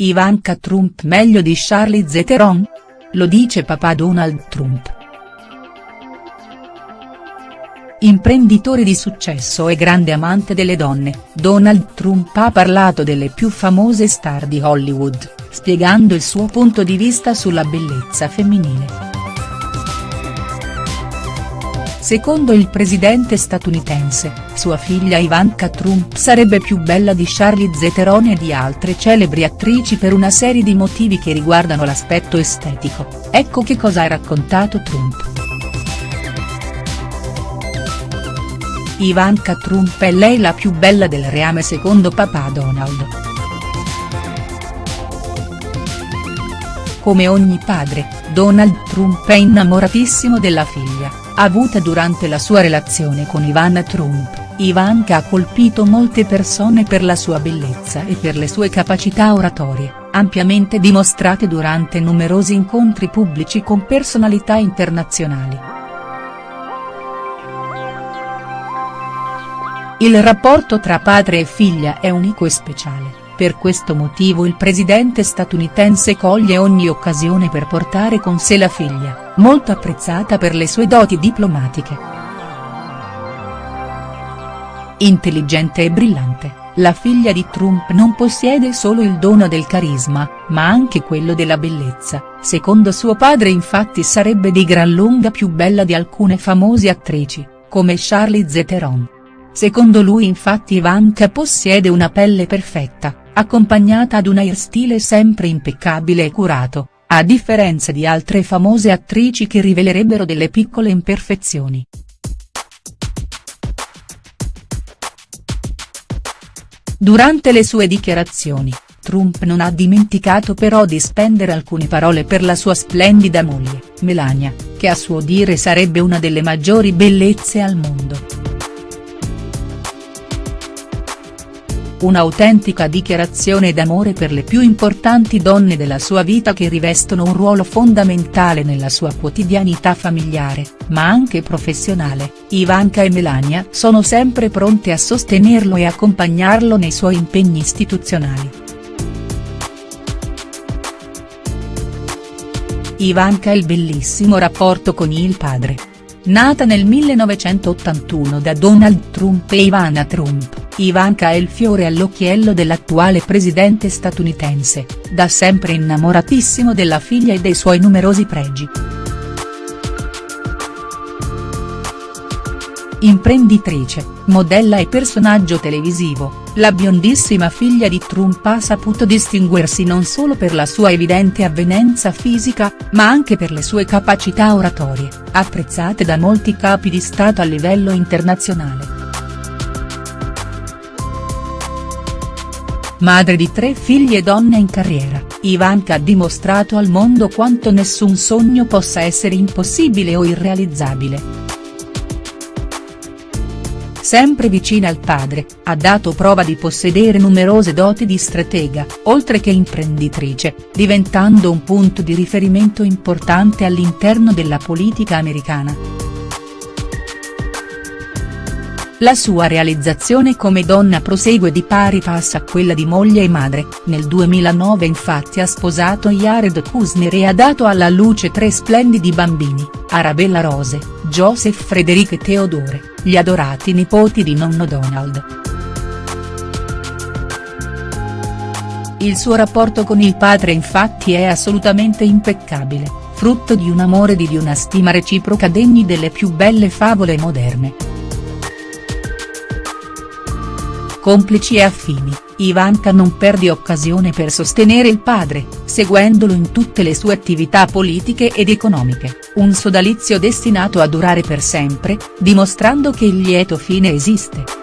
Ivanka Trump meglio di Charlize Theron? Lo dice papà Donald Trump. Imprenditore di successo e grande amante delle donne, Donald Trump ha parlato delle più famose star di Hollywood, spiegando il suo punto di vista sulla bellezza femminile. Secondo il presidente statunitense, sua figlia Ivanka Trump sarebbe più bella di Charlize Theron e di altre celebri attrici per una serie di motivi che riguardano l'aspetto estetico, ecco che cosa ha raccontato Trump. Ivanka Trump è lei la più bella del reame secondo papà Donald. Come ogni padre, Donald Trump è innamoratissimo della figlia avuta durante la sua relazione con Ivana Trump, Ivanka ha colpito molte persone per la sua bellezza e per le sue capacità oratorie, ampiamente dimostrate durante numerosi incontri pubblici con personalità internazionali. Il rapporto tra padre e figlia è unico e speciale. Per questo motivo il presidente statunitense coglie ogni occasione per portare con sé la figlia, molto apprezzata per le sue doti diplomatiche. Intelligente e brillante, la figlia di Trump non possiede solo il dono del carisma, ma anche quello della bellezza, secondo suo padre infatti sarebbe di gran lunga più bella di alcune famose attrici, come Charlize Theron. Secondo lui infatti Ivanka possiede una pelle perfetta, accompagnata ad un hairstyle sempre impeccabile e curato, a differenza di altre famose attrici che rivelerebbero delle piccole imperfezioni. Durante le sue dichiarazioni, Trump non ha dimenticato però di spendere alcune parole per la sua splendida moglie, Melania, che a suo dire sarebbe una delle maggiori bellezze al mondo. Un'autentica dichiarazione d'amore per le più importanti donne della sua vita che rivestono un ruolo fondamentale nella sua quotidianità familiare, ma anche professionale, Ivanka e Melania sono sempre pronte a sostenerlo e accompagnarlo nei suoi impegni istituzionali. Ivanka ha il bellissimo rapporto con il padre. Nata nel 1981 da Donald Trump e Ivana Trump Ivanka è il fiore all'occhiello dell'attuale presidente statunitense, da sempre innamoratissimo della figlia e dei suoi numerosi pregi. Imprenditrice, modella e personaggio televisivo, la biondissima figlia di Trump ha saputo distinguersi non solo per la sua evidente avvenenza fisica, ma anche per le sue capacità oratorie, apprezzate da molti capi di Stato a livello internazionale. Madre di tre figli e donna in carriera, Ivanka ha dimostrato al mondo quanto nessun sogno possa essere impossibile o irrealizzabile. Sempre vicina al padre, ha dato prova di possedere numerose doti di stratega, oltre che imprenditrice, diventando un punto di riferimento importante all'interno della politica americana. La sua realizzazione come donna prosegue di pari passo a quella di moglie e madre, nel 2009 infatti ha sposato Jared Kushner e ha dato alla luce tre splendidi bambini, Arabella Rose, Joseph Frederick e Theodore, gli adorati nipoti di nonno Donald. Il suo rapporto con il padre infatti è assolutamente impeccabile, frutto di un amore e di una stima reciproca degni delle più belle favole moderne. Complici e affini, Ivanka non perde occasione per sostenere il padre, seguendolo in tutte le sue attività politiche ed economiche, un sodalizio destinato a durare per sempre, dimostrando che il lieto fine esiste.